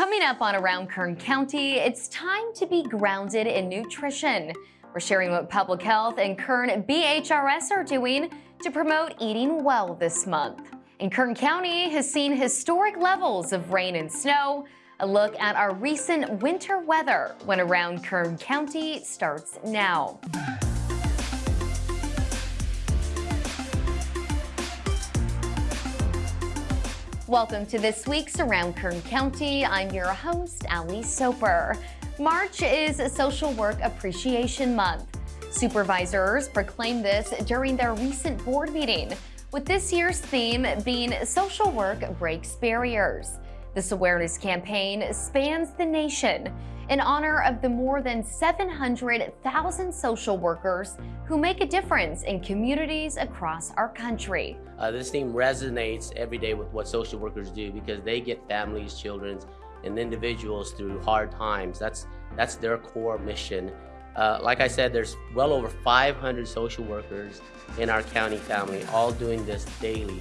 Coming up on Around Kern County, it's time to be grounded in nutrition. We're sharing what public health and Kern BHRS are doing to promote eating well this month. And Kern County has seen historic levels of rain and snow. A look at our recent winter weather when Around Kern County starts now. Welcome to this week's Around Kern County. I'm your host, Ali Soper. March is Social Work Appreciation Month. Supervisors proclaimed this during their recent board meeting, with this year's theme being Social Work Breaks Barriers. This awareness campaign spans the nation in honor of the more than 700,000 social workers who make a difference in communities across our country. Uh, this theme resonates every day with what social workers do because they get families, children, and individuals through hard times. That's, that's their core mission. Uh, like I said, there's well over 500 social workers in our county family, all doing this daily,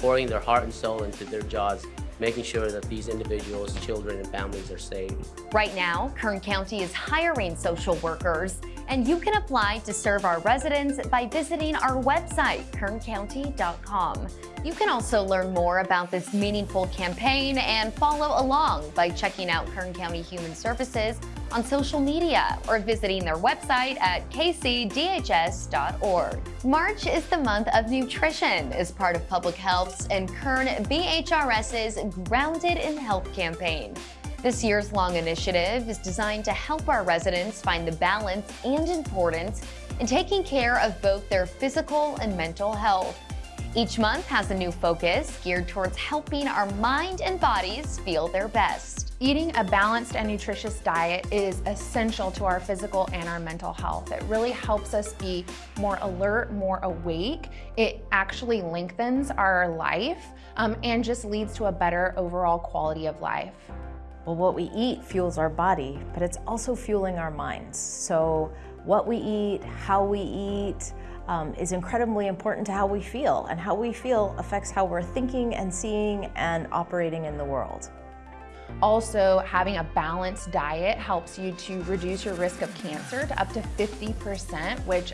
pouring their heart and soul into their jobs making sure that these individuals, children, and families are safe. Right now, Kern County is hiring social workers, and you can apply to serve our residents by visiting our website, kerncounty.com. You can also learn more about this meaningful campaign and follow along by checking out Kern County Human Services on social media or visiting their website at kcdhs.org. March is the month of nutrition as part of Public Health's and Kern BHRS's Grounded in Health campaign. This year's long initiative is designed to help our residents find the balance and importance in taking care of both their physical and mental health. Each month has a new focus geared towards helping our mind and bodies feel their best. Eating a balanced and nutritious diet is essential to our physical and our mental health. It really helps us be more alert, more awake. It actually lengthens our life um, and just leads to a better overall quality of life. Well, what we eat fuels our body, but it's also fueling our minds. So what we eat, how we eat, um, is incredibly important to how we feel, and how we feel affects how we're thinking and seeing and operating in the world. Also, having a balanced diet helps you to reduce your risk of cancer to up to 50%, which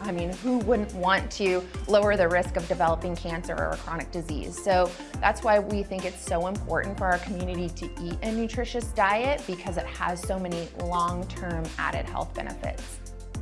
I mean, who wouldn't want to lower the risk of developing cancer or a chronic disease? So that's why we think it's so important for our community to eat a nutritious diet because it has so many long-term added health benefits.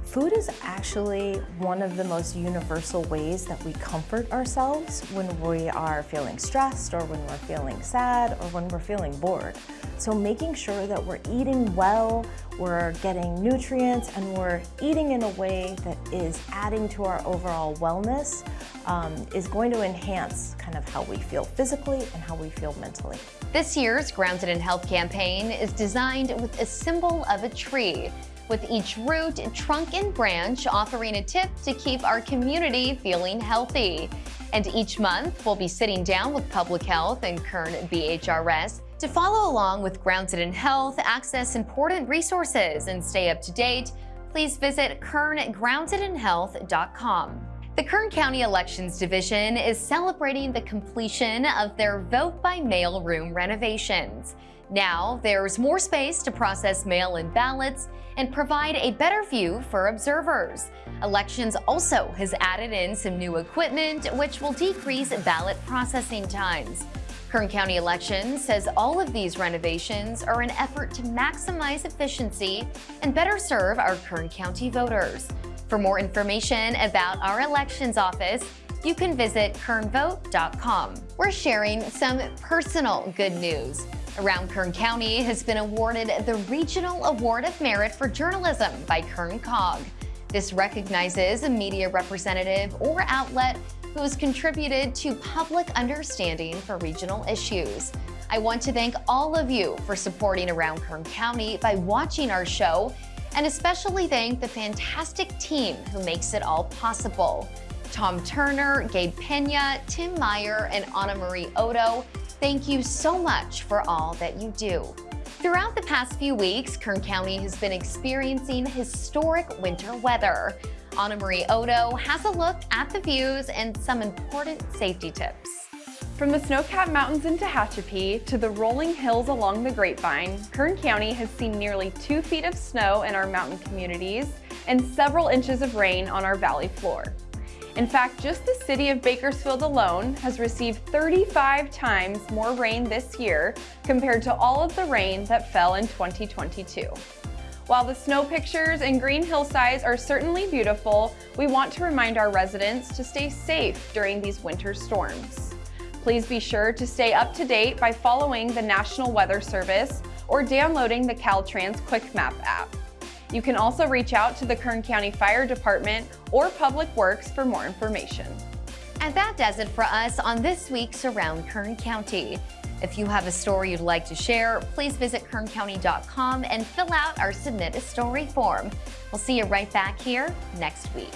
Food is actually one of the most universal ways that we comfort ourselves when we are feeling stressed or when we're feeling sad or when we're feeling bored. So making sure that we're eating well, we're getting nutrients, and we're eating in a way that is adding to our overall wellness um, is going to enhance kind of how we feel physically and how we feel mentally. This year's Grounded in Health campaign is designed with a symbol of a tree with each root, trunk, and branch offering a tip to keep our community feeling healthy. And each month, we'll be sitting down with Public Health and Kern BHRS to follow along with Grounded in Health, access important resources, and stay up to date. Please visit kerngroundedinhealth.com. The Kern County Elections Division is celebrating the completion of their vote by mail room renovations. Now, there's more space to process mail-in ballots and provide a better view for observers. Elections also has added in some new equipment, which will decrease ballot processing times. Kern County Elections says all of these renovations are an effort to maximize efficiency and better serve our Kern County voters. For more information about our elections office, you can visit kernvote.com. We're sharing some personal good news. Around Kern County has been awarded the Regional Award of Merit for Journalism by Kern COG. This recognizes a media representative or outlet who has contributed to public understanding for regional issues. I want to thank all of you for supporting Around Kern County by watching our show, and especially thank the fantastic team who makes it all possible. Tom Turner, Gabe Pena, Tim Meyer, and Anna Marie Odo Thank you so much for all that you do. Throughout the past few weeks, Kern County has been experiencing historic winter weather. Anna Marie Odo has a look at the views and some important safety tips. From the snow-capped mountains in Tehachapi to the rolling hills along the Grapevine, Kern County has seen nearly two feet of snow in our mountain communities and several inches of rain on our valley floor. In fact, just the city of Bakersfield alone has received 35 times more rain this year compared to all of the rain that fell in 2022. While the snow pictures and green hillsides are certainly beautiful, we want to remind our residents to stay safe during these winter storms. Please be sure to stay up to date by following the National Weather Service or downloading the Caltrans Quick Map app. You can also reach out to the Kern County Fire Department or Public Works for more information. And that does it for us on this week's Around Kern County. If you have a story you'd like to share, please visit kerncounty.com and fill out our Submit a Story form. We'll see you right back here next week.